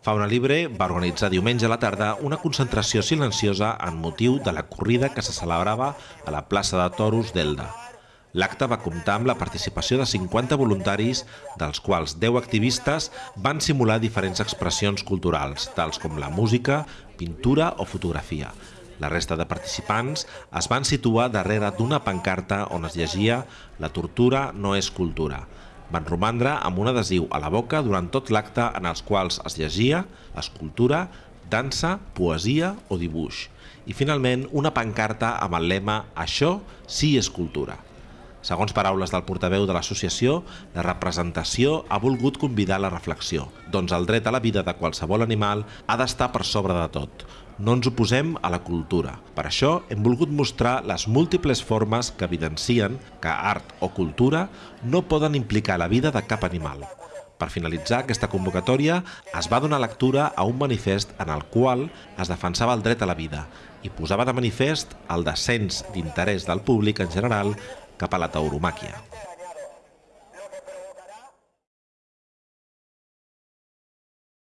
Fauna Libre va organitzar diumenge a la tarda una concentració silenciosa en motiu de la corrida que se celebrava a la plaça de Toros d'Elda. L'acte va comptar amb la participació de 50 voluntaris, dels quals 10 activistes van simular diferents expressions culturals, tals com la música, pintura o fotografia. La resta de participants es van situar darrere d'una pancarta on es llegia «La tortura no és cultura», van romandre amb un adhesiu a la boca durant tot l'acte en els quals es llegia escultura, dansa, poesia o dibuix i finalment una pancarta amb el lema Això sí és cultura. Segons paraules del portaveu de l'associació, la representació ha volgut convidar a la reflexió, doncs el dret a la vida de qualsevol animal ha d'estar per sobre de tot. No ens oposem a la cultura. Per això hem volgut mostrar les múltiples formes que evidencien que art o cultura no poden implicar la vida de cap animal. Per finalitzar aquesta convocatòria es va donar lectura a un manifest en el qual es defensava el dret a la vida i posava de manifest el descens d'interès del públic en general cap a la tauromàquia.